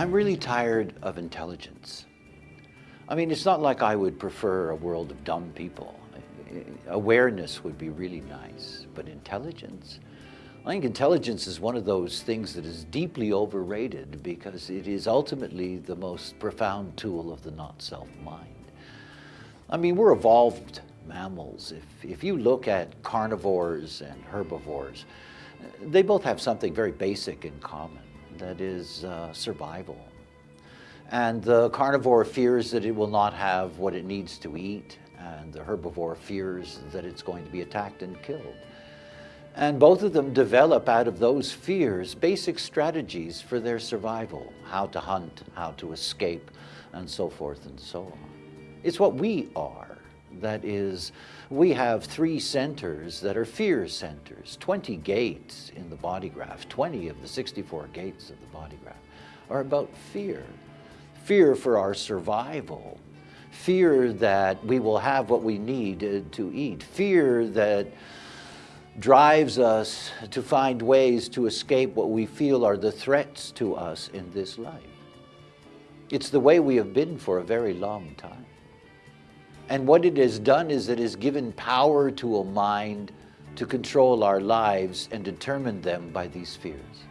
I'm really tired of intelligence. I mean, it's not like I would prefer a world of dumb people. Awareness would be really nice, but intelligence? I think intelligence is one of those things that is deeply overrated because it is ultimately the most profound tool of the not-self mind. I mean, we're evolved mammals. If, if you look at carnivores and herbivores, they both have something very basic in common that is uh, survival. And the carnivore fears that it will not have what it needs to eat, and the herbivore fears that it's going to be attacked and killed. And both of them develop out of those fears basic strategies for their survival, how to hunt, how to escape, and so forth and so on. It's what we are. That is, we have three centers that are fear centers, 20 gates in the body graph, 20 of the 64 gates of the body graph are about fear. Fear for our survival, fear that we will have what we need uh, to eat, fear that drives us to find ways to escape what we feel are the threats to us in this life. It's the way we have been for a very long time. And what it has done is it has given power to a mind to control our lives and determine them by these fears.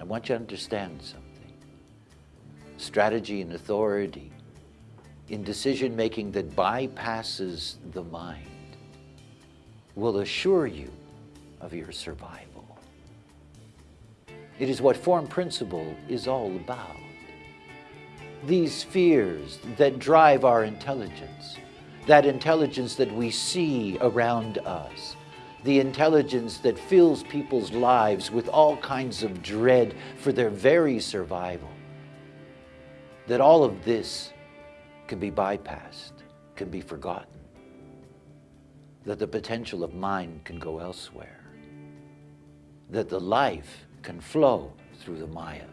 I want you to understand something. Strategy and authority in decision-making that bypasses the mind will assure you of your survival. It is what form principle is all about these fears that drive our intelligence, that intelligence that we see around us, the intelligence that fills people's lives with all kinds of dread for their very survival, that all of this can be bypassed, can be forgotten, that the potential of mind can go elsewhere, that the life can flow through the Maya.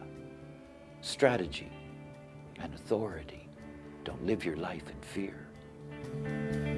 Strategy and authority. Don't live your life in fear.